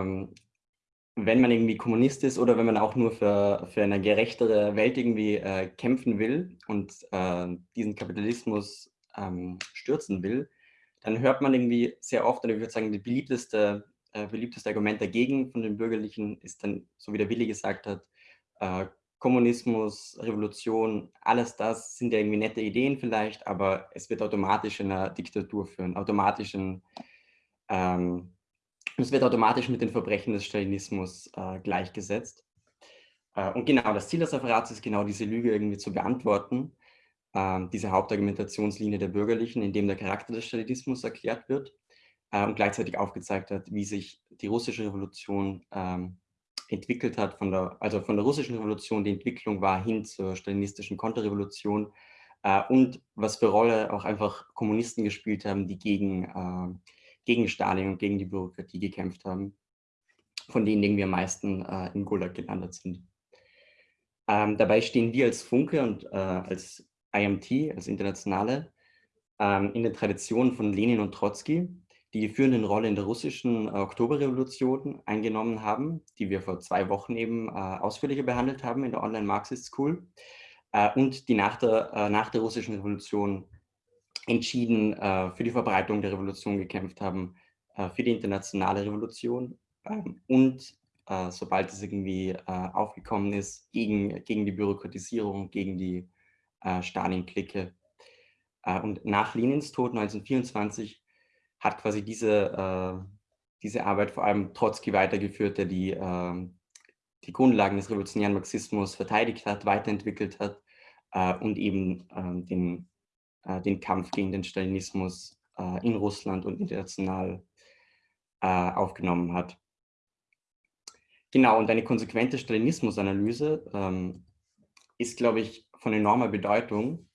ähm, wenn man irgendwie Kommunist ist oder wenn man auch nur für, für eine gerechtere Welt irgendwie äh, kämpfen will und äh, diesen Kapitalismus ähm, stürzen will, dann hört man irgendwie sehr oft, oder ich würde sagen, das beliebteste, äh, beliebteste Argument dagegen von den Bürgerlichen ist dann, so wie der Willi gesagt hat, äh, Kommunismus, Revolution, alles das sind ja irgendwie nette Ideen vielleicht, aber es wird automatisch in eine Diktatur führen, automatisch in, ähm, es wird automatisch mit den Verbrechen des Stalinismus äh, gleichgesetzt. Äh, und genau, das Ziel des Referats ist genau diese Lüge irgendwie zu beantworten, äh, diese Hauptargumentationslinie der Bürgerlichen, in dem der Charakter des Stalinismus erklärt wird äh, und gleichzeitig aufgezeigt hat, wie sich die russische Revolution ähm, entwickelt hat, von der, also von der russischen Revolution, die Entwicklung war hin zur stalinistischen Konterrevolution äh, und was für Rolle auch einfach Kommunisten gespielt haben, die gegen, äh, gegen Stalin und gegen die Bürokratie gekämpft haben, von denen irgendwie am meisten äh, im Gulag gelandet sind. Ähm, dabei stehen wir als Funke und äh, als IMT, als Internationale, ähm, in der Tradition von Lenin und Trotzki, die die führenden Rolle in der russischen äh, Oktoberrevolution eingenommen haben, die wir vor zwei Wochen eben äh, ausführlicher behandelt haben in der Online Marxist School äh, und die nach der, äh, nach der russischen Revolution entschieden äh, für die Verbreitung der Revolution gekämpft haben, äh, für die internationale Revolution ähm, und sobald es irgendwie aufgekommen ist, gegen, gegen die Bürokratisierung, gegen die Stalin-Clique. und nach Lenins Tod 1924 hat quasi diese, äh, diese Arbeit vor allem Trotzki weitergeführt, der die, äh, die Grundlagen des revolutionären Marxismus verteidigt hat, weiterentwickelt hat äh, und eben ähm, den, äh, den Kampf gegen den Stalinismus äh, in Russland und international äh, aufgenommen hat. Genau, und eine konsequente Stalinismusanalyse ähm, ist, glaube ich, von enormer Bedeutung,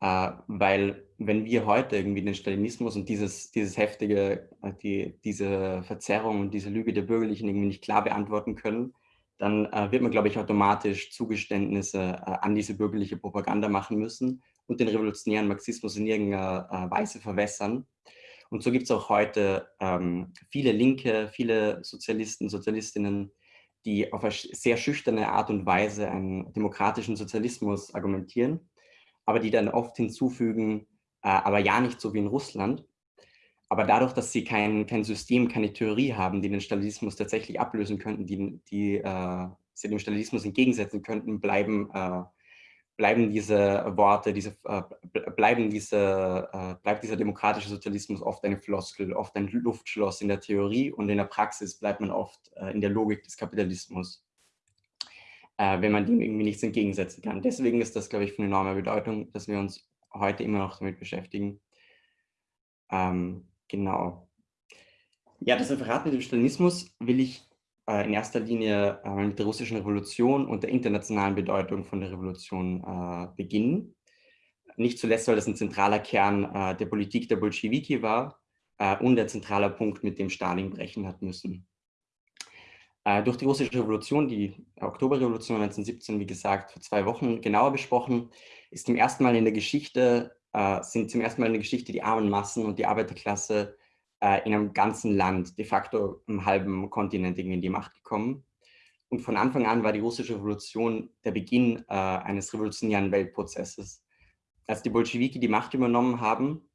äh, weil wenn wir heute irgendwie den Stalinismus und dieses, dieses heftige, äh, die, diese Verzerrung und diese Lüge der Bürgerlichen irgendwie nicht klar beantworten können, dann äh, wird man, glaube ich, automatisch Zugeständnisse äh, an diese bürgerliche Propaganda machen müssen und den revolutionären Marxismus in irgendeiner äh, Weise verwässern. Und so gibt es auch heute ähm, viele Linke, viele Sozialisten, Sozialistinnen, die auf eine sehr schüchterne Art und Weise einen demokratischen Sozialismus argumentieren aber die dann oft hinzufügen, äh, aber ja nicht so wie in Russland. Aber dadurch, dass sie kein, kein System, keine Theorie haben, die den Stalinismus tatsächlich ablösen könnten, die, die äh, sie dem Stalinismus entgegensetzen könnten, bleiben, äh, bleiben diese Worte, diese, äh, bleiben diese, äh, bleibt dieser demokratische Sozialismus oft eine Floskel, oft ein Luftschloss in der Theorie und in der Praxis bleibt man oft äh, in der Logik des Kapitalismus äh, wenn man dem irgendwie nichts entgegensetzen kann. Deswegen ist das, glaube ich, von enormer Bedeutung, dass wir uns heute immer noch damit beschäftigen. Ähm, genau. Ja, das Referat mit dem Stalinismus will ich in erster Linie äh, mit der russischen Revolution und der internationalen Bedeutung von der Revolution äh, beginnen. Nicht zuletzt, weil das ein zentraler Kern äh, der Politik der Bolschewiki war äh, und der zentrale Punkt, mit dem Stalin brechen hat müssen. Äh, durch die russische Revolution, die Oktoberrevolution 1917, wie gesagt, vor zwei Wochen genauer besprochen, ist zum ersten Mal in der Geschichte, äh, sind zum ersten Mal in der Geschichte die armen Massen und die Arbeiterklasse äh, in einem ganzen Land, de facto im halben Kontinent irgendwie in die Macht gekommen. Und von Anfang an war die russische Revolution der Beginn äh, eines revolutionären Weltprozesses. Als die Bolschewiki die Macht übernommen haben,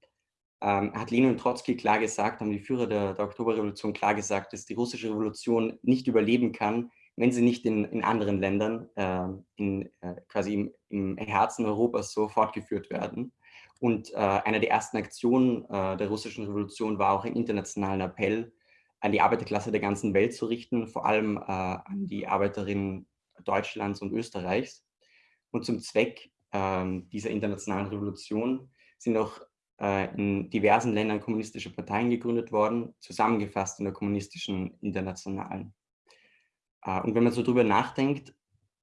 ähm, hat Lenin und Trotzki klar gesagt, haben die Führer der, der, Oktoberrevolution klar gesagt, dass die russische Revolution nicht überleben kann, wenn sie nicht in, in anderen Ländern, äh, in, äh, quasi im, im, Herzen Europas so fortgeführt werden. Und äh, eine der ersten Aktionen äh, der russischen Revolution war auch einen internationalen Appell an die Arbeiterklasse der ganzen Welt zu richten, vor allem äh, an die Arbeiterinnen Deutschlands und Österreichs. Und zum Zweck ähm, dieser internationalen Revolution sind auch äh, in diversen Ländern kommunistische Parteien gegründet worden, zusammengefasst in der kommunistischen Internationalen. Äh, und wenn man so drüber nachdenkt,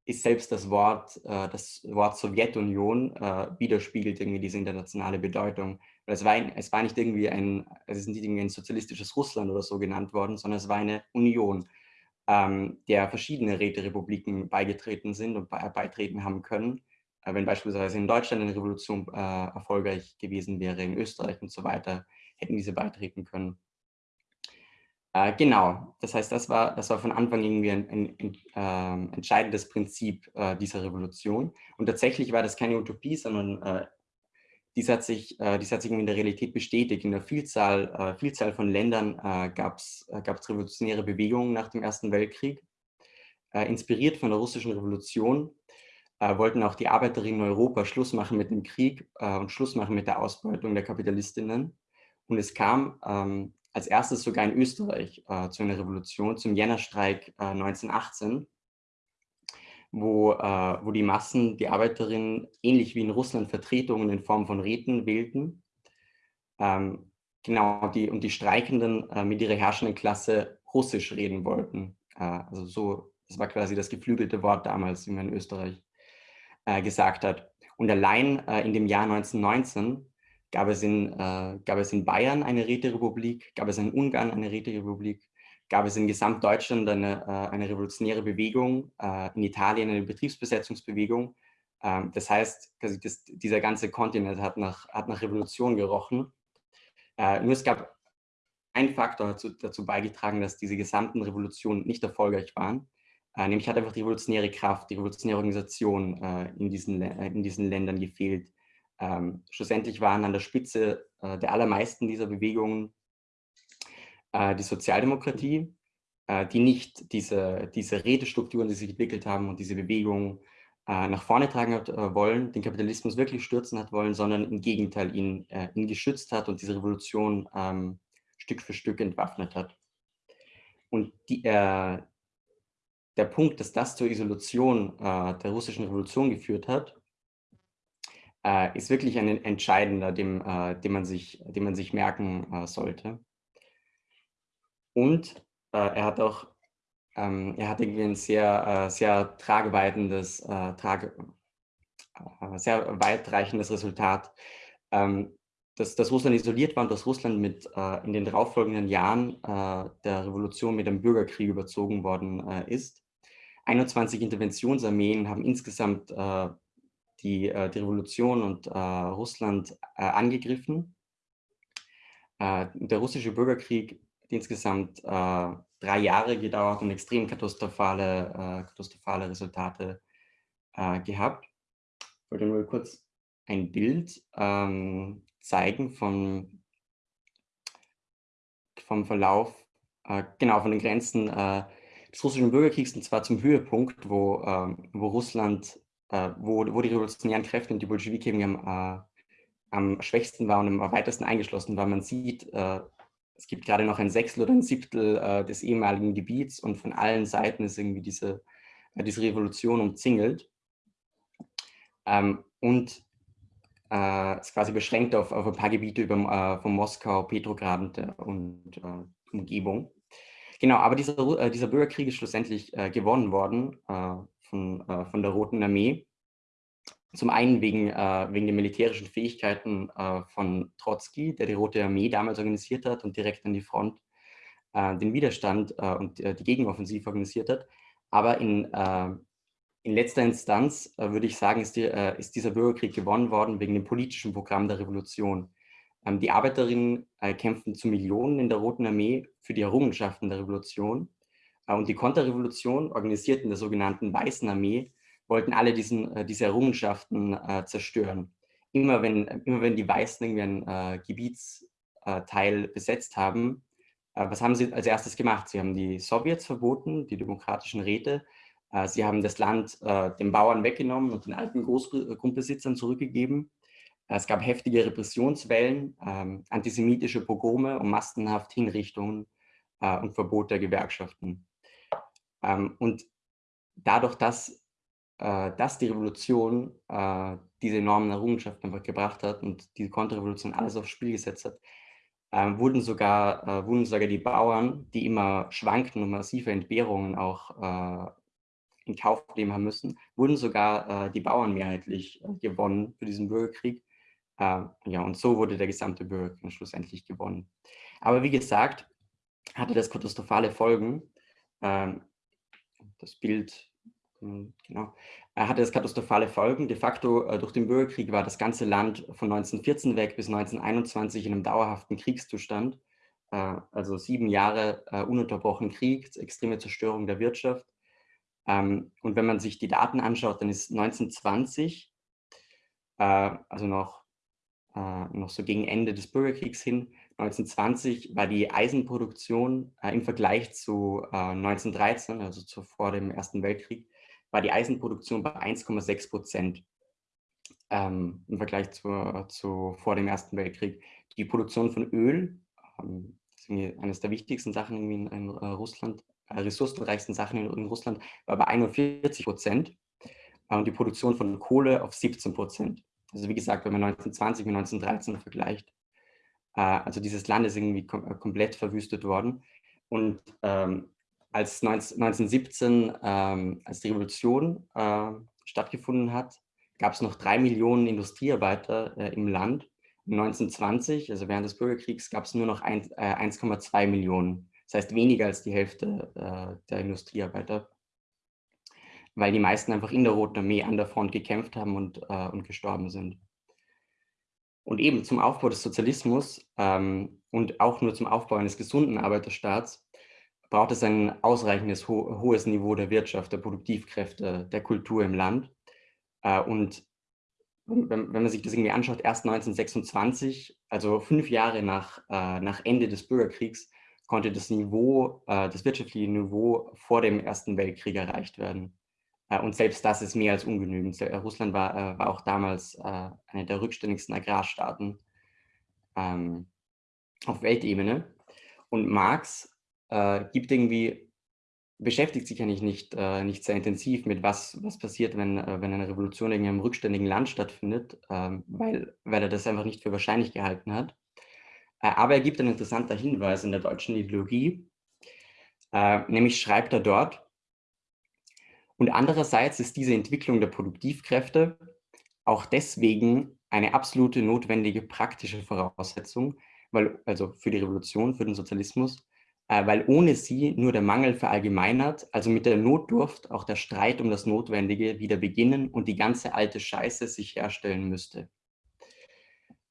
ist selbst das Wort, äh, das Wort Sowjetunion widerspiegelt irgendwie diese internationale Bedeutung. Es war, es war nicht irgendwie ein, es ist nicht irgendwie ein sozialistisches Russland oder so genannt worden, sondern es war eine Union, ähm, der verschiedene Räterepubliken beigetreten sind und beitreten haben können äh, wenn beispielsweise in Deutschland eine Revolution äh, erfolgreich gewesen wäre, in Österreich und so weiter, hätten diese beitreten können. Äh, genau, das heißt, das war, das war von Anfang irgendwie ein, ein, ein äh, entscheidendes Prinzip äh, dieser Revolution. Und tatsächlich war das keine Utopie, sondern äh, dies hat sich, äh, dies hat sich in der Realität bestätigt. In der Vielzahl, äh, Vielzahl von Ländern äh, gab es äh, revolutionäre Bewegungen nach dem Ersten Weltkrieg. Äh, inspiriert von der russischen Revolution äh, wollten auch die Arbeiterinnen in Europa Schluss machen mit dem Krieg und Schluss machen mit der Ausbeutung der Kapitalistinnen. Und es kam ähm, als erstes sogar in Österreich äh, zu einer Revolution, zum Jännerstreik 1918 wo, äh, wo die Massen, die Arbeiterinnen, ähnlich wie in Russland Vertretungen in Form von Räten wählten. Ähm, genau, die, und die Streikenden äh, mit ihrer herrschenden Klasse Russisch reden wollten. Äh, also so, das war quasi das geflügelte Wort damals, wie man in Österreich äh, gesagt hat. Und allein äh, in dem Jahr 1919 gab es in, äh, gab es in Bayern eine Räterepublik, gab es in Ungarn eine Räterepublik, gab es in Gesamtdeutschland eine, äh, eine revolutionäre Bewegung, äh, in Italien eine Betriebsbesetzungsbewegung. Ähm, das heißt, das, dieser ganze Kontinent hat nach, hat nach Revolution gerochen. Äh, nur es gab einen Faktor dazu, dazu beigetragen, dass diese gesamten Revolutionen nicht erfolgreich waren. nämlich hat einfach die revolutionäre Kraft, die revolutionäre Organisation in, diesen, in diesen Ländern gefehlt. Ähm, schlussendlich waren an der Spitze der allermeisten dieser Bewegungen äh, die Sozialdemokratie, äh, die nicht diese, diese Redestrukturen, die sich entwickelt haben und diese Bewegung äh, nach vorne tragen hat wollen, den Kapitalismus wirklich stürzen hat wollen, sondern im Gegenteil ihn, ihn geschützt hat und diese Revolution ähm, Stück für Stück entwaffnet hat. Und die, äh, der Punkt, dass das zur Isolation äh, der russischen Revolution geführt hat, äh, ist wirklich ein entscheidender, dem, dem, man, sich, dem man sich merken sollte. Und äh, er hat auch, ähm, er hat irgendwie ein sehr, äh, sehr tragweitendes, äh, trage, äh, sehr weitreichendes Resultat, ähm, dass, dass Russland isoliert war und dass Russland mit äh, in den darauffolgenden Jahren äh, der Revolution mit einem Bürgerkrieg überzogen worden ist. 21 Interventionsarmeen haben insgesamt die, die Revolution und Russland angegriffen. der russische Bürgerkrieg insgesamt äh, drei Jahre gedauert und extrem katastrophale, äh, katastrophale Resultate äh, gehabt. Ich wollte nur kurz ein Bild ähm, zeigen von, vom Verlauf, äh, genau, von den Grenzen äh, des russischen Bürgerkriegs, und zwar zum Höhepunkt, wo, ähm, wo Russland, äh, wo, wo die revolutionären Kräfte und die Bolschewiki am, am schwächsten waren und am weitesten eingeschlossen waren. Man sieht, es gibt gerade noch ein Sechstel oder ein Siebtel äh, des ehemaligen Gebiets und von allen Seiten ist irgendwie diese, äh, diese Revolution umzingelt. Ähm, und äh, ist quasi beschränkt auf, auf ein paar Gebiete über, äh, von Moskau, Petrograd und, äh, und äh, Umgebung. Genau, aber dieser, dieser Bürgerkrieg ist schlussendlich gewonnen worden von, von der Roten Armee. Zum einen wegen, äh, wegen den militärischen Fähigkeiten äh, von Trotzki, der die Rote Armee damals organisiert hat und direkt an die Front äh, den Widerstand äh, und äh, die Gegenoffensive organisiert hat. Aber in, äh, in letzter Instanz würde ich sagen, ist, die, ist, dieser Bürgerkrieg gewonnen worden wegen dem politischen Programm der Revolution. Ähm, die Arbeiterinnen kämpften zu Millionen in der Roten Armee für die Errungenschaften der Revolution. Und die Konterrevolution, organisiert in der sogenannten Weißen Armee, wollten alle diesen, äh, diese Errungenschaften äh, zerstören. Immer wenn, immer wenn die Weißen irgendwie ein äh, Gebietsteil besetzt haben, was haben sie als erstes gemacht? Sie haben die Sowjets verboten, die demokratischen Räte. Sie haben das Land den Bauern weggenommen und den alten Großgrundbesitzern zurückgegeben. Es gab heftige Repressionswellen, ähm, antisemitische Pogrome und massenhaft Hinrichtungen und Verbot der Gewerkschaften. Ähm, und dadurch, dass äh, dass die Revolution äh, diese enormen Errungenschaften einfach gebracht hat und die Konterrevolution alles aufs Spiel gesetzt hat, äh, wurden, sogar, äh, wurden sogar die Bauern, die immer schwankten und massive Entbehrungen auch äh, in Kauf nehmen haben müssen, wurden sogar äh, die Bauern mehrheitlich gewonnen für diesen Bürgerkrieg. ja, und so wurde der gesamte Bürgerkrieg schlussendlich gewonnen. Aber wie gesagt, hatte das katastrophale Folgen. Ähm, das Bild genau. Er hatte das katastrophale Folgen. De facto äh, durch den Bürgerkrieg war das ganze Land von 1914 weg bis 1921 in einem dauerhaften Kriegszustand. äh, also sieben Jahre äh, ununterbrochen Krieg, extreme Zerstörung der Wirtschaft. Ähm, und wenn man sich die Daten anschaut, dann ist 1920, äh, also noch, noch so gegen Ende des Bürgerkriegs hin, 1920 war die Eisenproduktion äh, im Vergleich zu 1913, also zu, vor dem Ersten Weltkrieg, war die Eisenproduktion bei 1,6 Prozent ähm, im Vergleich zu, zu, vor dem Ersten Weltkrieg. Die Produktion von Öl, ähm, das ist eines der wichtigsten Sachen in, in uh, Russland, äh, ressourcenreichsten Sachen in, in, Russland, war bei 41 Prozent äh, und die Produktion von Kohle auf 17 Prozent. Also wie gesagt, wenn man 1920 mit 1913 vergleicht, äh, also dieses Land ist irgendwie kom äh, komplett verwüstet worden. Und ähm, als 19, 1917, ähm, als die Revolution äh, stattgefunden hat, gab es noch drei Millionen Industriearbeiter äh, im Land. 1920, also während des Bürgerkriegs, gab es nur noch 1,2 äh, Millionen. Das heißt weniger als die Hälfte äh, der Industriearbeiter, weil die meisten einfach in der Roten Armee an der Front gekämpft haben und, äh, und gestorben sind. Und eben zum Aufbau des Sozialismus ähm, und auch nur zum Aufbau eines gesunden Arbeiterstaats braucht es ein ausreichendes ho hohes Niveau der Wirtschaft, der Produktivkräfte, der Kultur im Land. Äh, und wenn, wenn, man sich das irgendwie anschaut, erst 1926, also fünf Jahre nach, äh, nach Ende des Bürgerkriegs, konnte das Niveau, äh, das wirtschaftliche Niveau vor dem Ersten Weltkrieg erreicht werden. Äh, und selbst das ist mehr als ungenügend. Äh, Russland war, äh, war auch damals eine der rückständigsten Agrarstaaten ähm, auf Weltebene. Und Marx gibt irgendwie beschäftigt sich eigentlich nicht, nicht sehr intensiv mit, was, was passiert, wenn, wenn eine Revolution in einem rückständigen Land stattfindet, ähm, weil, weil er das einfach nicht für wahrscheinlich gehalten hat. Aber er gibt einen interessanten Hinweis in der deutschen Ideologie, nämlich schreibt er dort, und andererseits ist diese Entwicklung der Produktivkräfte auch deswegen eine absolute notwendige praktische Voraussetzung, weil, also für die Revolution, für den Sozialismus, äh, weil ohne sie nur der Mangel verallgemeinert, also mit der Notdurft auch der Streit um das Notwendige wieder beginnen und die ganze alte Scheiße sich herstellen müsste.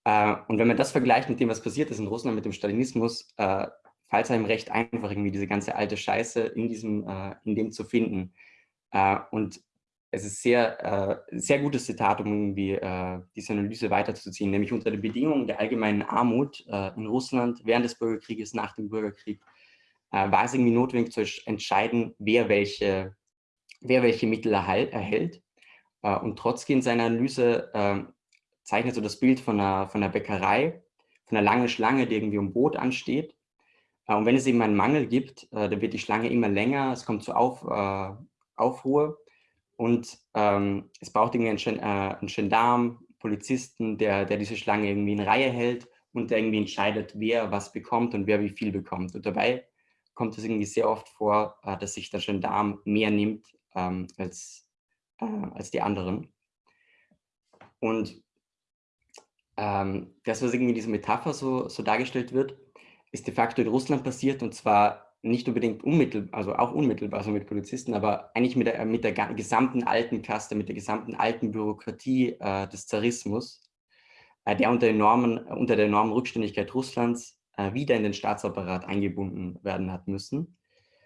Äh, und wenn man das vergleicht mit dem, was passiert ist in Russland mit dem Stalinismus, äh, fällt es einem recht einfach, irgendwie diese ganze alte Scheiße in, diesem, in dem zu finden. Und es ist sehr, sehr gutes Zitat, um irgendwie diese Analyse weiterzuziehen, nämlich unter den Bedingungen der allgemeinen Armut in Russland während des Bürgerkrieges, nach dem Bürgerkrieg, äh, war es irgendwie notwendig zu entscheiden, wer welche, wer welche Mittel erhält. Äh, und Trotzki in seiner Analyse äh, zeichnet so das Bild von einer, von einer Bäckerei, von einer langen Schlange, die irgendwie um Brot ansteht. Äh, und wenn es eben einen Mangel gibt, äh, dann wird die Schlange immer länger, es kommt zu Auf, äh, Aufruhr und ähm, es braucht irgendwie einen, einen Gendarm, Polizisten, der, der diese Schlange irgendwie in Reihe hält und der irgendwie entscheidet, wer was bekommt und wer wie viel bekommt. Und dabei kommt es irgendwie sehr oft vor, äh, dass sich der Gendarm mehr nimmt ähm, als, äh, als die anderen. Und ähm, das, was irgendwie in dieser Metapher so, so dargestellt wird, ist de facto in Russland passiert und zwar nicht unbedingt unmittelbar, also auch unmittelbar, so mit Polizisten, aber eigentlich mit der, mit der gesamten alten Kaste, mit der gesamten alten Bürokratie äh, des Zarismus, äh, der unter, enormen, unter der enormen Rückständigkeit Russlands äh, wieder in den Staatsapparat eingebunden werden hat müssen.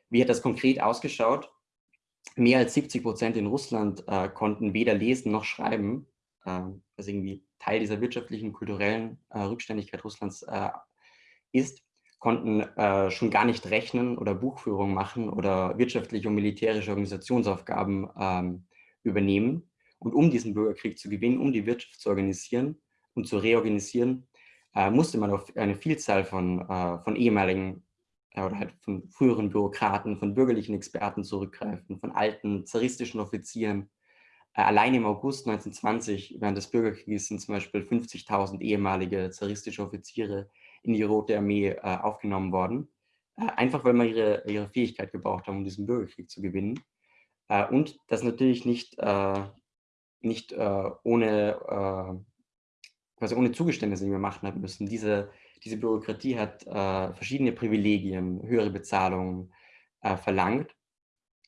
Wie hat das konkret ausgeschaut? Mehr als 70 Prozent in Russland äh, konnten weder lesen noch schreiben, äh, was irgendwie Teil dieser wirtschaftlichen, kulturellen äh, Rückständigkeit Russlands äh, ist, konnten äh, schon gar nicht rechnen oder Buchführung machen oder wirtschaftliche und militärische Organisationsaufgaben ähm, übernehmen. Und um diesen Bürgerkrieg zu gewinnen, um die Wirtschaft zu organisieren und zu reorganisieren, äh, musste man auf eine Vielzahl von, äh, von ehemaligen äh, oder halt von früheren Bürokraten, von bürgerlichen Experten zurückgreifen, von alten zaristischen Offizieren. Äh, allein im August 1920, während des Bürgerkriegs, sind zum Beispiel 50.000 ehemalige zaristische Offiziere in die Rote Armee äh, aufgenommen worden. Äh, einfach weil man ihre, ihre Fähigkeit gebraucht haben, um diesen Bürgerkrieg zu gewinnen. und das natürlich nicht, nicht ohne quasi ohne Zugeständnisse, die wir machen haben müssen. Diese, diese Bürokratie hat äh, verschiedene Privilegien, höhere Bezahlungen äh, verlangt.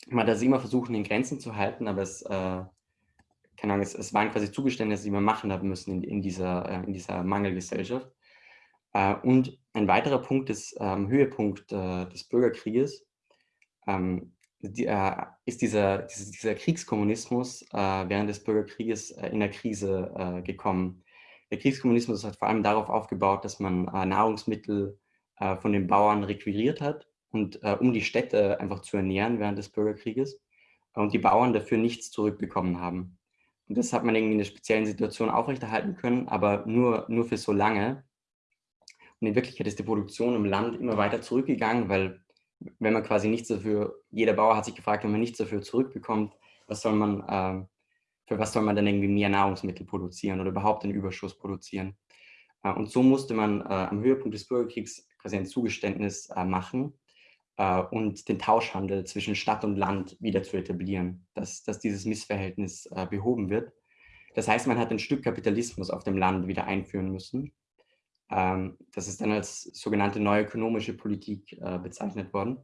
Man hat das immer versucht, in Grenzen zu halten, aber es, äh, keine Ahnung, es, es, waren quasi Zugeständnisse, die wir machen haben müssen in, in, dieser, äh, in dieser Mangelgesellschaft. Äh, und ein weiterer Punkt ist ähm, Höhepunkt äh, des Bürgerkrieges, ähm, die, äh, ist dieser, dieser, Kriegskommunismus äh, während des Bürgerkrieges in der Krise gekommen. Der Kriegskommunismus hat vor allem darauf aufgebaut, dass man Nahrungsmittel von den Bauern requiriert hat und um die Städte einfach zu ernähren während des Bürgerkrieges und die Bauern dafür nichts zurückbekommen haben. Und das hat man irgendwie in einer speziellen Situation aufrechterhalten können, aber nur, nur für so lange. Und in Wirklichkeit ist die Produktion im Land immer weiter zurückgegangen, weil wenn man quasi nichts dafür, jeder Bauer hat sich gefragt, wenn man nichts dafür zurückbekommt, was soll man, äh, für was soll man dann irgendwie mehr Nahrungsmittel produzieren oder überhaupt einen Überschuss produzieren. Äh, und so musste man äh, am Höhepunkt des Bürgerkriegs quasi ein Zugeständnis äh, machen äh, und den Tauschhandel zwischen Stadt und Land wieder zu etablieren, dass, dass dieses Missverhältnis äh, behoben wird. Das heißt, man hat ein Stück Kapitalismus auf dem Land wieder einführen müssen das ist dann als sogenannte neue ökonomische Politik äh, bezeichnet worden.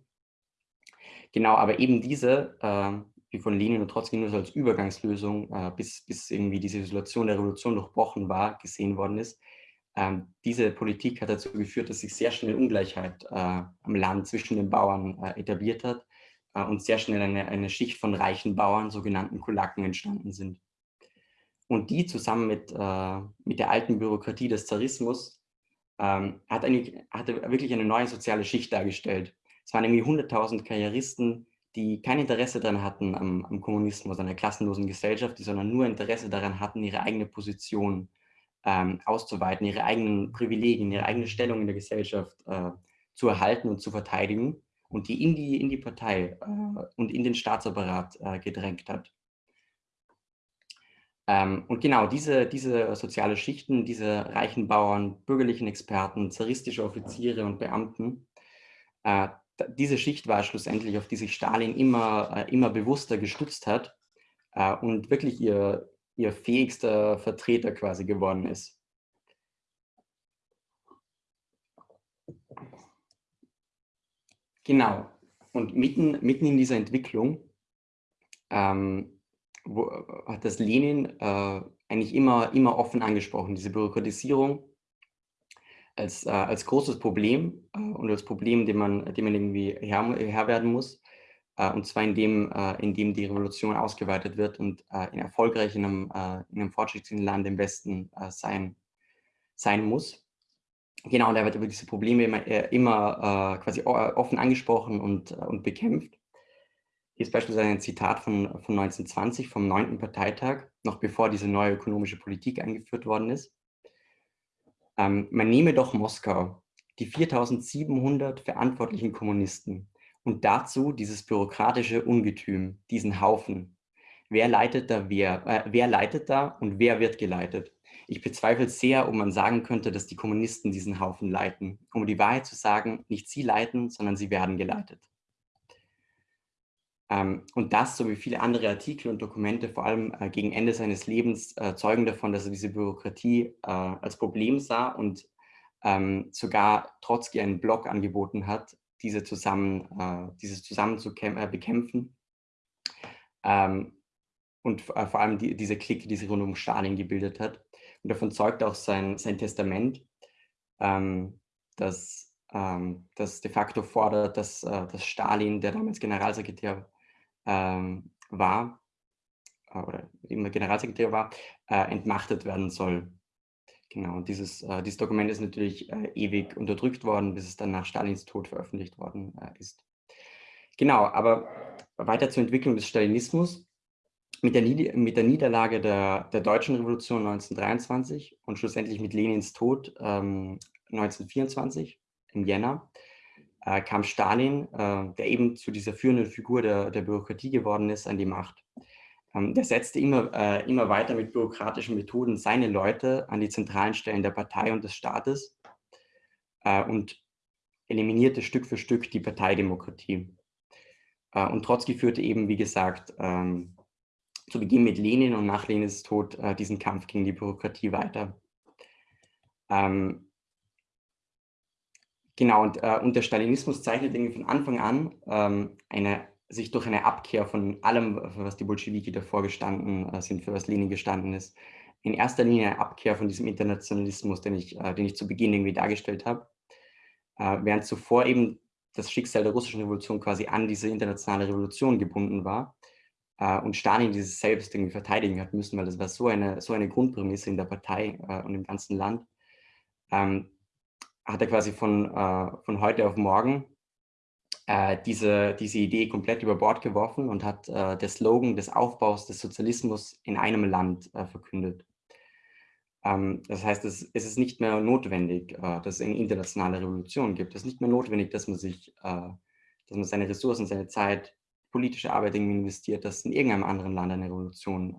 Genau, aber eben diese, äh, wie von Lenin und Trotzki nur so als Übergangslösung, äh, bis, bis irgendwie diese Isolation der Revolution durchbrochen war, gesehen worden ist, ähm, diese Politik hat dazu geführt, dass sich sehr schnell Ungleichheit äh, am Land zwischen den Bauern etabliert hat und sehr schnell eine, eine Schicht von reichen Bauern, sogenannten Kulaken, entstanden sind. Und die zusammen mit, mit der alten Bürokratie des Zarismus ähm, hat eine, hatte wirklich eine neue soziale Schicht dargestellt. Es waren irgendwie 100.000 Karrieristen, die kein Interesse daran hatten am, am, Kommunismus, an der klassenlosen Gesellschaft, die sondern nur Interesse daran hatten, ihre eigene Position ähm, auszuweiten, ihre eigenen Privilegien, ihre eigene Stellung in der Gesellschaft äh, zu erhalten und zu verteidigen und die in die, in die Partei äh, und in den Staatsapparat äh, gedrängt hat. Ähm, und genau diese, diese soziale Schichten, diese reichen Bauern, bürgerlichen Experten, zaristische Offiziere und Beamten, äh, diese Schicht war schlussendlich, auf die sich Stalin immer, äh, immer bewusster gestützt hat äh, und wirklich ihr, ihr fähigster Vertreter quasi geworden ist. Genau. Und mitten, mitten in dieser Entwicklung ähm, wo, hat das Lenin äh, eigentlich immer, immer offen angesprochen, diese Bürokratisierung als, äh, als großes Problem äh, und als Problem, dem man, dem man irgendwie Herr, Herr werden muss. Äh, und zwar indem, äh, indem die Revolution ausgeweitet wird und äh, in erfolgreich in einem, in einem fortschrittlichen Land im Westen sein, sein muss. Genau, und er wird über diese Probleme immer, immer quasi offen angesprochen und, und bekämpft. Hier ist beispielsweise ein Zitat von, von 1920 vom 9. Parteitag, noch bevor diese neue ökonomische Politik eingeführt worden ist. Ähm, man nehme doch Moskau, die 4700 verantwortlichen Kommunisten und dazu dieses bürokratische Ungetüm, diesen Haufen. Wer leitet da wer? Äh, wer leitet da und wer wird geleitet? Ich bezweifle sehr, ob man sagen könnte, dass die Kommunisten diesen Haufen leiten. Um die Wahrheit zu sagen, nicht sie leiten, sondern sie werden geleitet. Ähm, und das, so wie viele andere Artikel und Dokumente, vor allem äh, gegen Ende seines Lebens, äh, zeugen davon, dass er diese Bürokratie äh, als Problem sah und ähm, sogar Trotzki einen Blog angeboten hat, diese zusammen, dieses zusammen zu bekämpfen. Ähm, und vor allem die, diese Clique, die sich rund um Stalin gebildet hat. Und davon zeugt auch sein, sein Testament, dass das de facto fordert, dass, dass Stalin, der damals Generalsekretär ähm, war, äh, oder immer Generalsekretär war, äh, entmachtet werden soll. Genau, und dieses, äh, dieses Dokument ist natürlich äh, ewig unterdrückt worden, bis es dann nach Stalins Tod veröffentlicht worden äh, ist. Genau, aber weiter zur Entwicklung des Stalinismus. Mit der, mit der Niederlage der, der, deutschen Revolution 1923 und schlussendlich mit Lenins Tod ähm, 1924 im Jänner äh, kam Stalin, äh, der eben zu dieser führenden Figur der, der Bürokratie geworden ist, an die Macht. Ähm, der setzte immer, äh, immer weiter mit bürokratischen Methoden seine Leute an die zentralen Stellen der Partei und des Staates äh, und eliminierte Stück für Stück die Parteidemokratie. Äh, und Trotzki führte eben, wie gesagt, ähm, zu Beginn mit Lenin und nach Lenins Tod äh, diesen Kampf gegen die Bürokratie weiter. Ähm, Genau, und, äh, und der Stalinismus zeichnet irgendwie von Anfang an ähm, eine, sich durch eine Abkehr von allem, für was die Bolschewiki davor gestanden äh, sind, für was Lenin gestanden ist, in erster Linie eine Abkehr von diesem Internationalismus, den ich, äh, den ich zu Beginn irgendwie dargestellt habe. äh, während zuvor eben das Schicksal der russischen Revolution quasi an diese internationale Revolution gebunden war äh, und Stalin dieses selbst irgendwie verteidigen hat müssen, weil das war so eine, so eine Grundprämisse in der Partei äh, und im ganzen Land, ähm, hat er quasi von, äh, von heute auf morgen äh, diese, diese Idee komplett über Bord geworfen und hat äh, der Slogan des Aufbaus des Sozialismus in einem Land äh, verkündet. Ähm, das heißt, es, es, ist nicht mehr notwendig, äh, dass es eine internationale Revolution gibt. Es ist nicht mehr notwendig, dass man sich, äh, dass man seine Ressourcen, seine Zeit, politische Arbeit investiert, dass in irgendeinem anderen Land eine Revolution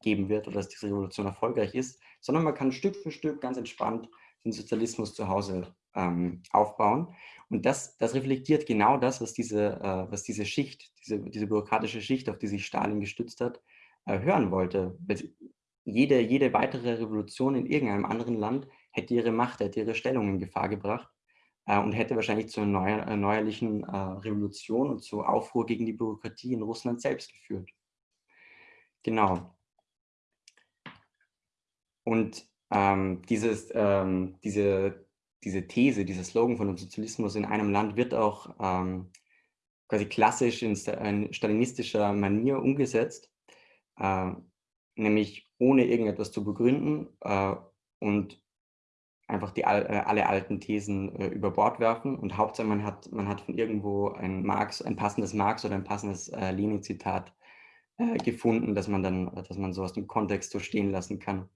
geben wird oder dass diese Revolution erfolgreich ist, sondern man kann Stück für Stück ganz entspannt den Sozialismus zu Hause ähm, aufbauen. Und das, das reflektiert genau das, was diese, äh, was diese Schicht, diese, diese bürokratische Schicht, auf die sich Stalin gestützt hat, äh, hören wollte. Jede, jede weitere Revolution in irgendeinem anderen Land hätte ihre Macht, hätte ihre Stellung in Gefahr gebracht äh, und hätte wahrscheinlich zu einer neuer, erneuerlichen äh, Revolution und zu Aufruhr gegen die Bürokratie in Russland selbst geführt. Genau. Und ähm, dieses, ähm, diese, diese These, dieser Slogan von dem Sozialismus in einem Land wird auch ähm, quasi klassisch in, in, stalinistischer Manier umgesetzt, äh, nämlich ohne irgendetwas zu begründen äh, und einfach die, äh, alle alten Thesen äh, über Bord werfen und Hauptsache man hat, man hat von irgendwo ein Marx, ein passendes Marx oder ein passendes äh, Lenin-Zitat äh, gefunden, dass man dann, dass man so aus dem Kontext so stehen lassen kann.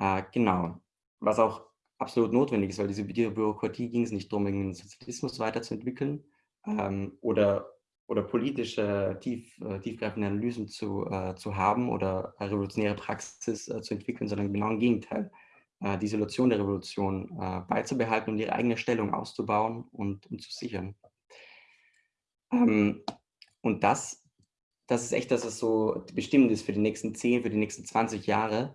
Äh, genau. Was auch absolut notwendig ist, weil diese, Bürokratie ging es nicht darum, den Sozialismus weiterzuentwickeln ähm, oder, oder politische, tief, äh, tiefgreifende Analysen zu, äh, zu haben oder revolutionäre Praxis äh, zu entwickeln, sondern genau im Gegenteil, äh, die Isolation der Revolution äh, beizubehalten und ihre eigene Stellung auszubauen und, und zu sichern. Ähm, und das, das ist echt, dass es so bestimmend ist für die nächsten 10, für die nächsten 20 Jahre,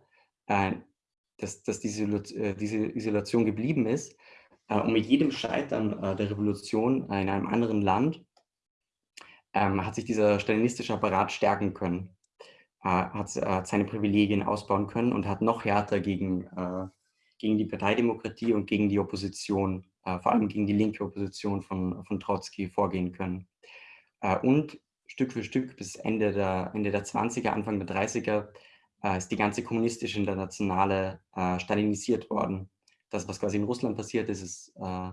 dass, dass diese, äh, diese Isolation geblieben ist. Äh, und mit jedem Scheitern äh, der Revolution in einem anderen Land ähm, hat sich dieser stalinistische Apparat stärken können, hat seine Privilegien ausbauen können und hat noch härter gegen, gegen die Parteidemokratie und gegen die Opposition, vor allem gegen die linke Opposition von, von Trotzki vorgehen können. Und Stück für Stück bis Ende der, Ende der 20er, Anfang der 30er äh, ist die ganze kommunistische Internationale äh, stalinisiert worden. Das, was quasi in Russland passiert ist, ist äh,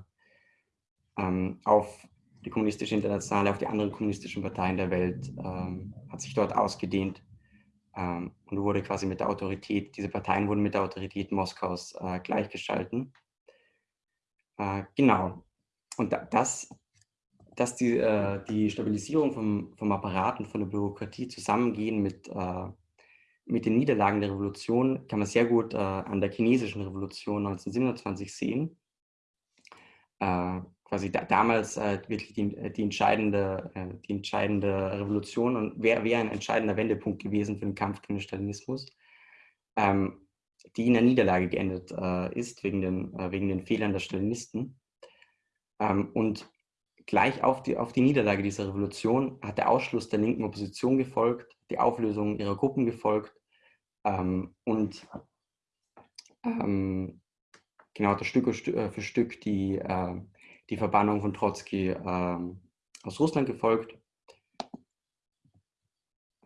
ähm, auf die kommunistische Internationale, auf die anderen kommunistischen Parteien der Welt, ähm, hat sich dort ausgedehnt ähm, und wurde quasi mit der Autorität, diese Parteien wurden mit der Autorität Moskaus äh, gleichgeschalten. Äh, genau. Und da, das, dass die, äh, die Stabilisierung vom, vom Apparat und von der Bürokratie zusammengehen mit äh, mit den Niederlagen der Revolution kann man sehr gut äh, an der chinesischen Revolution 1927 sehen. Äh, quasi da, damals äh, wirklich die, äh, die, entscheidende, äh, die entscheidende Revolution und wäre wär ein entscheidender Wendepunkt gewesen für den Kampf gegen den Stalinismus, ähm, die in der Niederlage geendet äh, ist wegen den, wegen den Fehlern der Stalinisten. Ähm, und gleich auf die, auf die Niederlage dieser Revolution hat der Ausschluss der linken Opposition gefolgt, die Auflösung ihrer Gruppen gefolgt ähm, und ähm, genau das Stück äh, für Stück die, äh, die Verbannung von Trotzki äh, aus Russland gefolgt.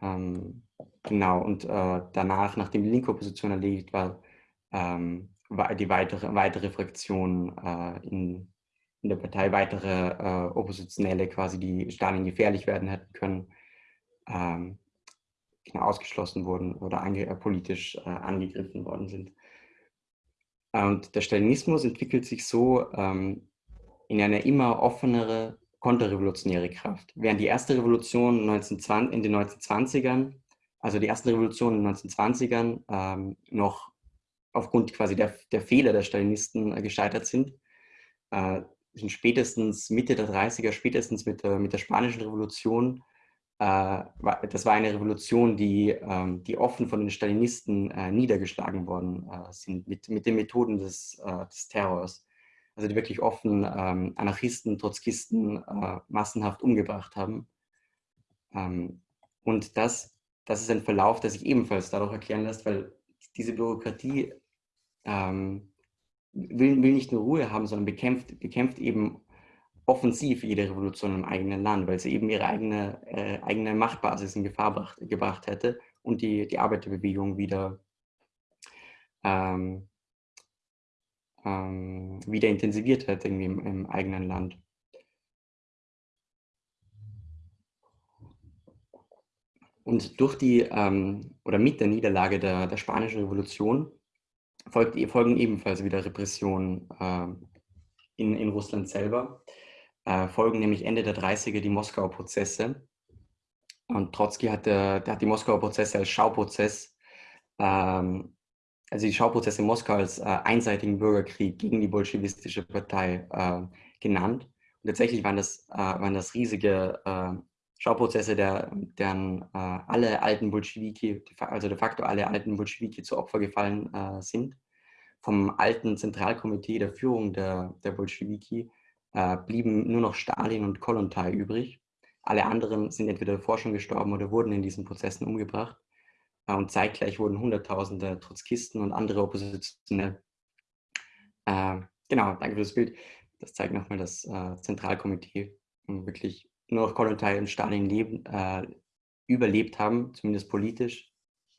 Ähm, genau, und äh, danach, nachdem die linke Opposition erledigt war, ähm, war die weitere, weitere Fraktion äh, in, in der Partei, weitere äh, Oppositionelle quasi, die Stalin gefährlich werden hätten können, ähm, genau, ausgeschlossen wurden oder ange, äh, politisch äh, angegriffen worden sind. Und der Stalinismus entwickelt sich so ähm, in eine immer offenere konterrevolutionäre Kraft. Während die erste Revolution 1920, in den 1920ern, also die ersten Revolutionen in den 1920ern ähm, noch aufgrund quasi der, der Fehler der Stalinisten äh, gescheitert sind, äh, sind spätestens Mitte der 30er, spätestens mit der, mit der Spanischen Revolution das war eine Revolution, die, ähm, die offen von den Stalinisten äh, niedergeschlagen worden äh, sind, mit, mit den Methoden des, des Terrors. Also die wirklich offen ähm, Anarchisten, Trotzkisten massenhaft umgebracht haben. Ähm, und das, das ist ein Verlauf, der sich ebenfalls dadurch erklären lässt, weil diese Bürokratie will, will nicht nur Ruhe haben, sondern bekämpft, bekämpft eben offensiv jede Revolution im eigenen Land, weil sie eben ihre eigene, äh, eigene Machtbasis in Gefahr bracht, gebracht hätte und die, die Arbeiterbewegung wieder, ähm, ähm, wieder intensiviert hätte irgendwie im, im eigenen Land. Und durch die, ähm, oder mit der Niederlage der, der Spanischen Revolution folgt, folgen ebenfalls wieder Repressionen äh, in, in Russland selber. Äh, folgen nämlich Ende der 30er die Moskauer Prozesse. Und Trotzki hat, der, der hat die Moskauer Prozesse als Schauprozess, ähm, also die Schauprozesse in Moskau als äh, einseitigen Bürgerkrieg gegen die bolschewistische Partei äh, genannt. Und tatsächlich waren das, äh, waren das riesige äh, Schauprozesse, der, deren äh, alle alten Bolschewiki, also de facto alle alten Bolschewiki zu Opfer gefallen äh, sind. Vom alten Zentralkomitee der Führung der, der Bolschewiki äh, blieben nur noch Stalin und Kolontai übrig. Alle anderen sind entweder davor schon gestorben oder wurden in diesen Prozessen umgebracht. Äh, und zeitgleich wurden Hunderttausende Trotzkisten und andere Oppositionelle. Äh, genau, danke für das Bild. Das zeigt nochmal das äh, Zentralkomitee wirklich nur noch Kollontai und Stalin leben, äh, überlebt haben, zumindest politisch.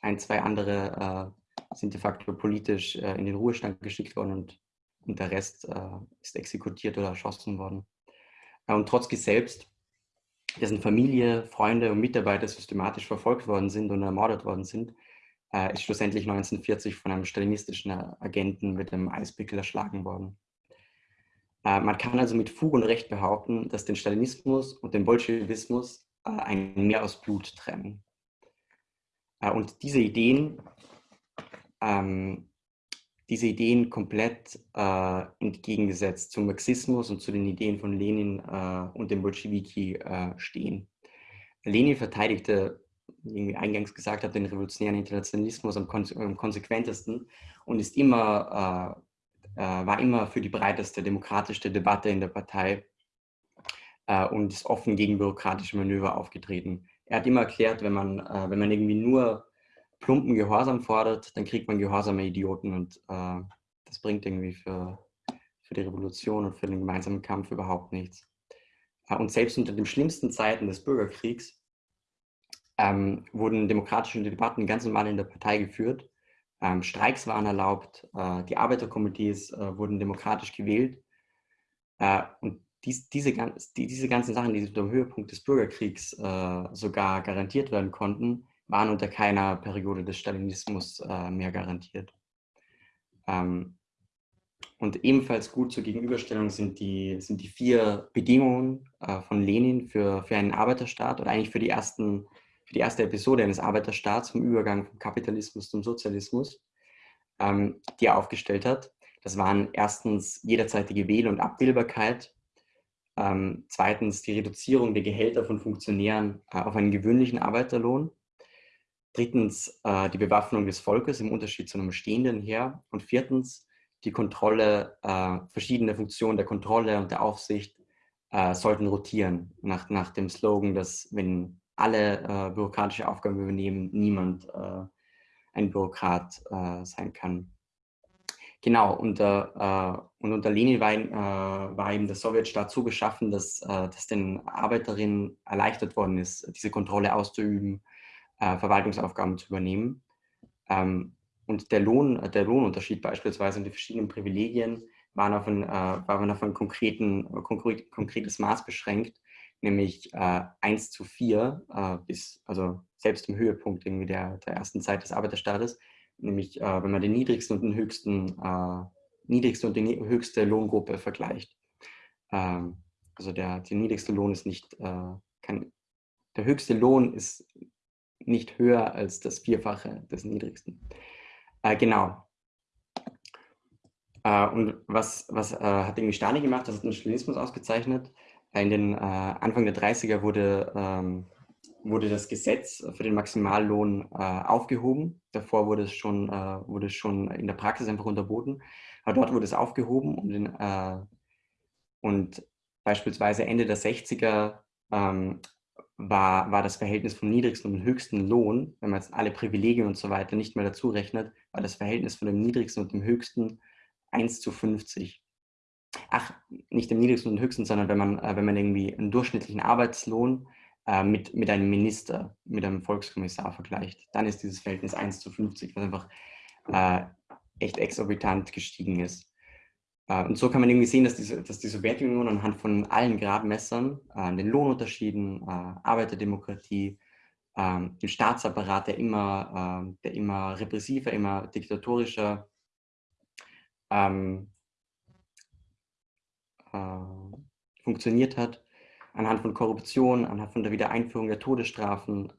Ein, zwei andere äh, sind de facto politisch in den Ruhestand geschickt worden und, und der Rest äh, ist exekutiert oder erschossen worden. Äh, und Trotzki selbst, dessen Familie, Freunde und Mitarbeiter systematisch verfolgt worden sind und ermordet worden sind, äh, ist schlussendlich 1940 von einem stalinistischen Agenten mit einem Eispickel erschlagen worden. Äh, man kann also mit Fug und Recht behaupten, dass den Stalinismus und den Bolschewismus äh, ein Meer aus Blut trennen. Äh, und diese Ideen, ähm, diese Ideen komplett äh, entgegengesetzt zum Marxismus und zu den Ideen von Lenin äh, und dem Bolschewiki äh, stehen. Lenin verteidigte, wie ich eingangs gesagt habe, den revolutionären Internationalismus am, konse am konsequentesten und ist immer äh, war immer für die breiteste demokratische Debatte in der Partei äh, und ist offen gegen bürokratische Manöver aufgetreten. Er hat immer erklärt, wenn man, äh, wenn man irgendwie nur plumpen Gehorsam fordert, dann kriegt man gehorsame Idioten und das bringt irgendwie für, für die Revolution und für den gemeinsamen Kampf überhaupt nichts. Und selbst unter den schlimmsten Zeiten des Bürgerkriegs ähm, wurden demokratische Debatten ganz normal in der Partei geführt ähm, Streiks waren erlaubt, äh, die Arbeiterkomitees äh, wurden demokratisch gewählt. Äh, und dies, diese, die, diese ganzen Sachen, die dem Höhepunkt des Bürgerkriegs äh, sogar garantiert werden konnten, waren unter keiner Periode des Stalinismus äh, mehr garantiert. Ähm, und ebenfalls gut zur Gegenüberstellung sind die, sind die vier Bedingungen äh, von Lenin für, für einen Arbeiterstaat oder eigentlich für die ersten für die erste Episode eines Arbeiterstaats vom Übergang vom Kapitalismus zum Sozialismus, ähm, die er aufgestellt hat. Das waren erstens jederzeitige Wähl- und Abwählbarkeit, ähm, zweitens die Reduzierung der Gehälter von Funktionären äh, auf einen gewöhnlichen Arbeiterlohn, drittens äh, die Bewaffnung des Volkes im Unterschied zu einem stehenden Heer. Und viertens die Kontrolle, äh, verschiedene Funktionen der Kontrolle und der Aufsicht äh, sollten rotieren, nach, nach dem Slogan, dass wenn alle äh, bürokratische Aufgaben übernehmen, niemand äh, ein Bürokrat äh, sein kann. Genau, äh, und unter Lenin war, äh, war, eben der Sowjetstaat so geschaffen, dass, dass den Arbeiterinnen erleichtert worden ist, diese Kontrolle auszuüben, Verwaltungsaufgaben zu übernehmen. Ähm, und der, Lohn, der Lohnunterschied beispielsweise und die verschiedenen Privilegien waren auf ein, waren auf ein konkreten, konkret, konkretes Maß beschränkt nämlich äh, 1 zu 4, äh, bis, also selbst im Höhepunkt irgendwie der, der ersten Zeit des Arbeiterstaates, nämlich äh, wenn man den niedrigsten und den höchsten, äh, niedrigste und die höchste Lohngruppe vergleicht. Ähm, also der, der niedrigste Lohn ist nicht, äh, kann, der höchste Lohn ist nicht höher als das Vierfache des niedrigsten. Äh, genau. und was, was hat irgendwie Stalin gemacht? Das hat den Stalinismus ausgezeichnet in den äh, Anfang der 30er wurde, ähm, wurde das Gesetz für den Maximallohn äh, aufgehoben. Davor wurde es, schon, äh, wurde es schon in der Praxis einfach unterboten. Aber dort wurde es aufgehoben und, in, äh, und beispielsweise Ende der 60er ähm, war, war das Verhältnis vom niedrigsten und höchsten Lohn, wenn man jetzt alle Privilegien und so weiter nicht mehr dazu rechnet, war das Verhältnis von dem niedrigsten und dem höchsten 1 zu 50. Ach, nicht im niedrigsten und höchsten, sondern wenn man, äh, wenn man irgendwie einen durchschnittlichen Arbeitslohn äh, mit, mit einem Minister, mit einem Volkskommissar vergleicht, dann ist dieses Verhältnis 1 zu 50, was einfach äh, echt exorbitant gestiegen ist. Äh, und so kann man irgendwie sehen, dass, diese, dass die Sowjetunion anhand von allen Gradmessern, äh, den Lohnunterschieden, äh, Arbeiterdemokratie, ähm, den Staatsapparat, der immer, ähm, der immer repressiver, immer diktatorischer ähm, funktioniert hat, anhand von Korruption, anhand von der Wiedereinführung der Todesstrafen,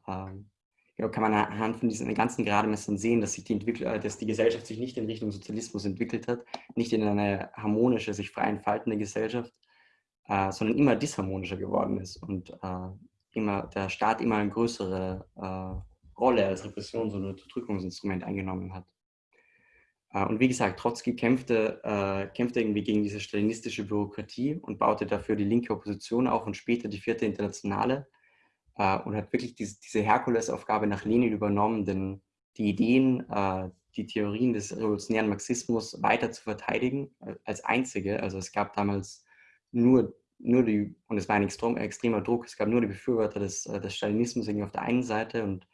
genau, kann man anhand von diesen ganzen Gradmessern sehen, dass, sich die, äh, dass die Gesellschaft sich nicht in Richtung Sozialismus entwickelt hat, nicht in eine harmonische, sich frei entfaltende Gesellschaft, äh, sondern immer disharmonischer geworden ist und äh, immer, der Staat immer eine größere äh, Rolle als Repressions- und Unterdrückungsinstrument eingenommen hat. Äh, und wie gesagt, Trotzki kämpfte, äh, kämpfte irgendwie gegen diese stalinistische Bürokratie und baute dafür die linke Opposition auf und später die vierte Internationale, äh, und hat wirklich diese, diese Herkulesaufgabe nach Lenin übernommen, denn die Ideen, äh, die Theorien des revolutionären Marxismus weiter zu verteidigen äh, als einzige. Also es gab damals nur, nur die, und es war ein extrem, extremer Druck, es gab nur die Befürworter des, äh, des Stalinismus auf der einen Seite und,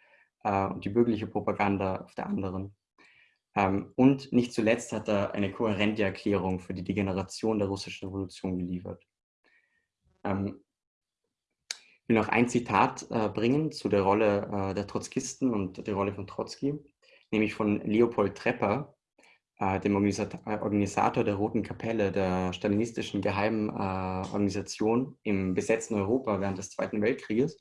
äh, und die bürgerliche Propaganda auf der anderen. Ähm, und nicht zuletzt hat er eine kohärente Erklärung für die Degeneration der russischen Revolution geliefert. Ähm, will noch ein Zitat äh, bringen zu der Rolle äh, der Trotzkisten und der Rolle von Trotzki, nämlich von Leopold Trepper, äh, dem Organisator der Roten Kapelle, der stalinistischen geheimen äh, Organisation im besetzten Europa während des Zweiten Weltkrieges.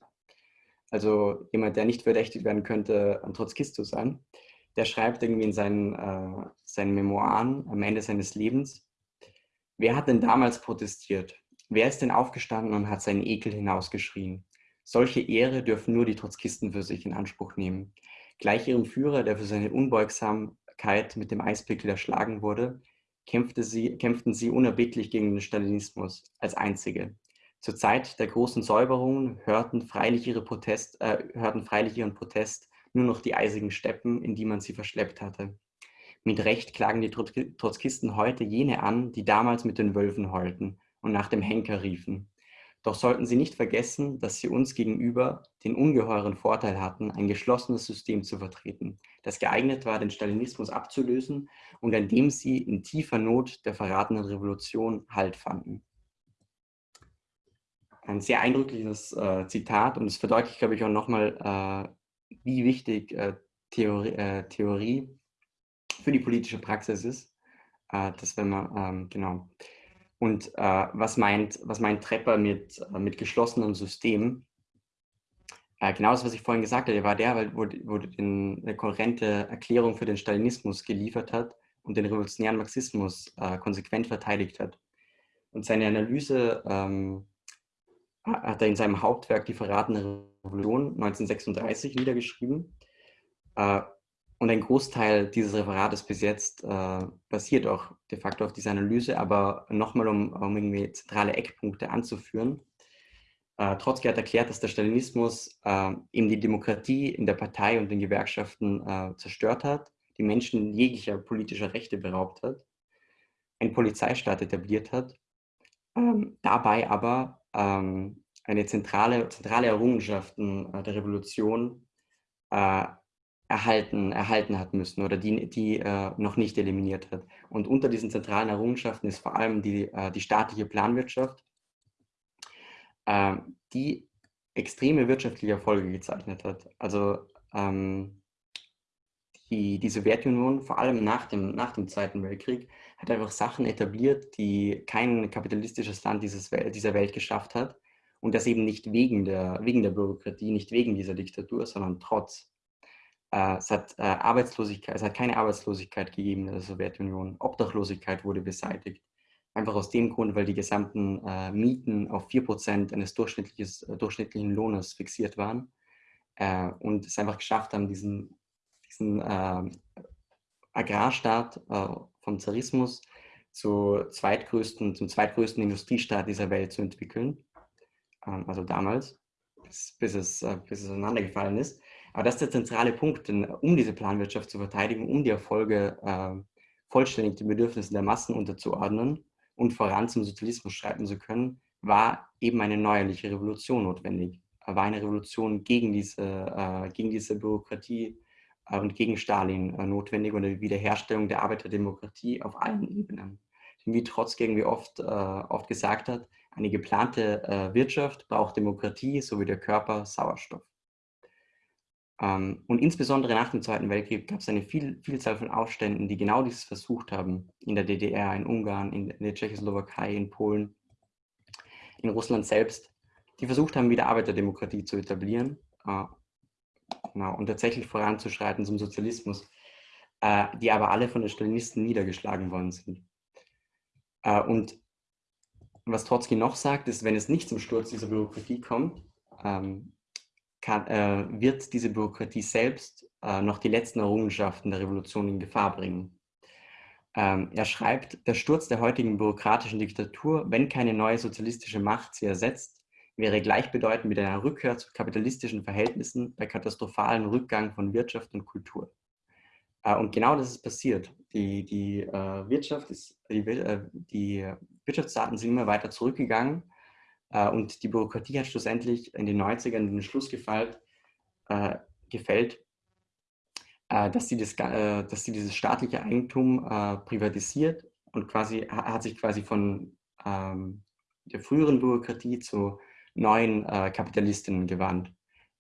Also jemand, der nicht verdächtigt werden könnte, ein Trotzkist zu sein. Der schreibt irgendwie in seinen, äh, seinen Memoiren am Ende seines Lebens, wer hat denn damals protestiert? Wer ist denn aufgestanden und hat seinen Ekel hinausgeschrien? Solche Ehre dürfen nur die Trotzkisten für sich in Anspruch nehmen. Gleich ihrem Führer, der für seine Unbeugsamkeit mit dem Eispickel erschlagen wurde, kämpfte sie, kämpften sie unerbittlich gegen den Stalinismus als einzige. Zur Zeit der großen Säuberungen hörten freilich, ihre Protest, äh, hörten freilich ihren Protest nur noch die eisigen Steppen, in die man sie verschleppt hatte. Mit Recht klagen die Trotzkisten heute jene an, die damals mit den Wölfen heulten und nach dem Henker riefen. Doch sollten sie nicht vergessen, dass sie uns gegenüber den ungeheuren Vorteil hatten, ein geschlossenes System zu vertreten, das geeignet war, den Stalinismus abzulösen und an dem sie in tiefer Not der verratenen Revolution Halt fanden. Ein sehr eindrückliches äh, Zitat und es verdeutlicht, glaube ich, auch nochmal, äh, wie wichtig äh, Theorie, äh, Theorie, für die politische Praxis ist. Äh, dass wenn man, ähm, genau, und äh, was, meint, was meint Trepper mit, äh, mit geschlossenem System? Äh, genau das, was ich vorhin gesagt habe, war der, wo, wo den, eine kohärente Erklärung für den Stalinismus geliefert hat und den revolutionären Marxismus äh, konsequent verteidigt hat. Und seine Analyse ähm, hat er in seinem Hauptwerk Die verratene Revolution 1936 niedergeschrieben. Und ein Großteil dieses Referates bis jetzt äh, basiert auch de facto auf dieser Analyse, aber nochmal, um, um irgendwie zentrale Eckpunkte anzuführen. Äh, Trotzki hat erklärt, dass der Stalinismus äh, eben die Demokratie in der Partei und den Gewerkschaften äh, zerstört hat, die Menschen jeglicher politischer Rechte beraubt hat, einen Polizeistaat etabliert hat, ähm, dabei aber ähm, eine zentrale, zentrale Errungenschaften äh, der Revolution äh, erhalten, erhalten hat müssen oder die, die äh, noch nicht eliminiert hat. Und unter diesen zentralen Errungenschaften ist vor allem die, äh, die staatliche Planwirtschaft, äh, die extreme wirtschaftliche Erfolge gezeichnet hat. Also ähm, die, die Sowjetunion, vor allem nach dem, nach dem Zweiten Weltkrieg, hat einfach Sachen etabliert, die kein kapitalistisches Land dieses, dieser Welt geschafft hat. Und das eben nicht wegen der, wegen der Bürokratie, nicht wegen dieser Diktatur, sondern trotz. Äh, es hat äh, Arbeitslosigkeit, es hat keine Arbeitslosigkeit gegeben in der Sowjetunion. Obdachlosigkeit wurde beseitigt. Einfach aus dem Grund, weil die gesamten äh, Mieten auf 4% eines durchschnittlichen Lohnes fixiert waren und es einfach geschafft haben, diesen, diesen ähm, Agrarstaat vom Zarismus zu zweitgrößten, zum zweitgrößten Industriestaat dieser Welt zu entwickeln. Ähm, also damals, bis, es, bis es auseinandergefallen ist. Aber das ist der zentrale Punkt, denn um diese Planwirtschaft zu verteidigen, um die Erfolge äh, vollständig den Bedürfnissen der Massen unterzuordnen und voran zum Sozialismus schreiten zu können, war eben eine neuerliche Revolution notwendig. War eine Revolution gegen diese, äh, gegen diese Bürokratie äh, und gegen Stalin äh, notwendig und eine Wiederherstellung der Arbeiterdemokratie auf allen Ebenen. Wie Trotzki irgendwie oft, äh, oft gesagt hat, eine geplante äh, Wirtschaft braucht Demokratie, so wie der Körper Sauerstoff. Ähm, und insbesondere nach dem Zweiten Weltkrieg gab es eine viel, Vielzahl von Aufständen, die genau dieses versucht haben. In der DDR, in Ungarn, in, der Tschechoslowakei, in Polen, in Russland selbst, die versucht haben, wieder Arbeiterdemokratie zu etablieren äh, genau, und tatsächlich voranzuschreiten zum Sozialismus, äh, die aber alle von den Stalinisten niedergeschlagen worden sind. Äh, und was Trotzki noch sagt, ist, wenn es nicht zum Sturz dieser Bürokratie kommt, ähm, kann, äh, wird diese Bürokratie selbst äh, noch die letzten Errungenschaften der Revolution in Gefahr bringen. Ähm, er schreibt, der Sturz der heutigen bürokratischen Diktatur, wenn keine neue sozialistische Macht sie ersetzt, wäre gleichbedeutend mit einer Rückkehr zu kapitalistischen Verhältnissen bei katastrophalen Rückgang von Wirtschaft und Kultur. Äh, und genau das ist passiert. Die, die äh, Wirtschaft ist, die, äh, die Wirtschaftsdaten sind immer weiter zurückgegangen und die Bürokratie hat schlussendlich in den 90ern den Schluss gefällt, äh, gefällt äh, dass, sie das, äh, dass sie dieses staatliche Eigentum äh, privatisiert und quasi hat sich quasi von ähm, der früheren Bürokratie zu neuen äh, Kapitalistinnen gewandt.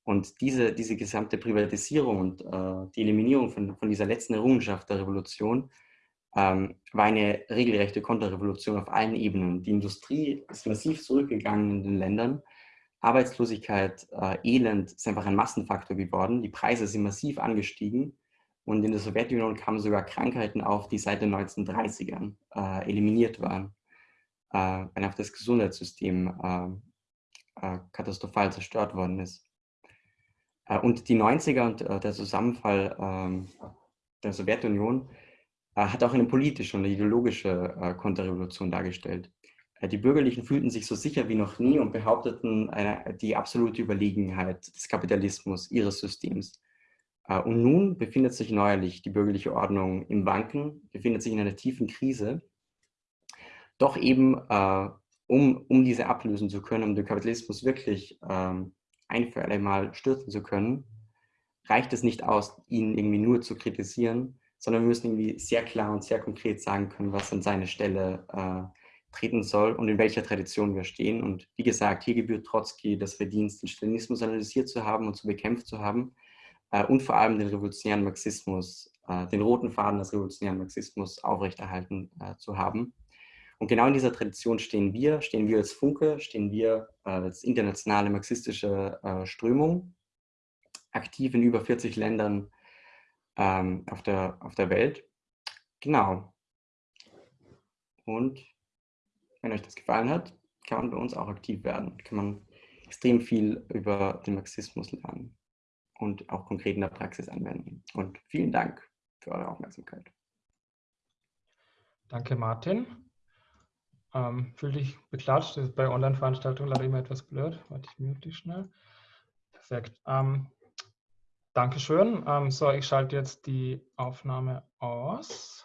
Und diese, diese gesamte Privatisierung und äh, die Eliminierung von, von dieser letzten Errungenschaft der Revolution ähm, war eine regelrechte Konterrevolution auf allen Ebenen. Die Industrie ist massiv zurückgegangen in den Ländern. Arbeitslosigkeit, äh, Elend ist einfach ein Massenfaktor geworden. Die Preise sind massiv angestiegen. Und in der Sowjetunion kamen sogar Krankheiten auf, die seit den 1930ern äh, eliminiert waren, äh, wenn auch das Gesundheitssystem äh, äh katastrophal zerstört worden ist. Äh, und die 90er und äh, der Zusammenfall ähm, der Sowjetunion hat auch eine politische und ideologische äh, Konterrevolution dargestellt. Äh, die Bürgerlichen fühlten sich so sicher wie noch nie und behaupteten eine, die absolute Überlegenheit des Kapitalismus, ihres Systems. Und nun befindet sich neuerlich die bürgerliche Ordnung im Wanken, befindet sich in einer tiefen Krise. Doch eben, um, um diese ablösen zu können, um den Kapitalismus wirklich ähm, ein für alle Mal stürzen zu können, reicht es nicht aus, ihn irgendwie nur zu kritisieren, sondern wir müssen irgendwie sehr klar und sehr konkret sagen können, was an seine Stelle äh, treten soll und in welcher Tradition wir stehen. Und wie gesagt, hier gebührt Trotzki das Verdienst, den Stalinismus analysiert zu haben und zu bekämpft zu haben äh, und vor allem den revolutionären Marxismus, äh, den roten Faden des revolutionären Marxismus aufrechterhalten äh, zu haben. Und genau in dieser Tradition stehen wir, stehen wir als Funke, stehen wir äh, als internationale marxistische äh, Strömung, aktiv in über 40 Ländern ähm, auf, der, auf der Welt. Genau. Und wenn euch das gefallen hat, kann man bei uns auch aktiv werden. Kann man extrem viel über den Marxismus lernen und auch konkret in der Praxis anwenden. Und vielen Dank für eure Aufmerksamkeit. Danke, Martin. Ähm, fühl dich beklatscht. Das ist bei Online-Veranstaltungen leider immer etwas blöd. Warte, ich mute dich schnell. Perfekt. Ähm, Dankeschön. Ähm, so, ich schalte jetzt die Aufnahme aus.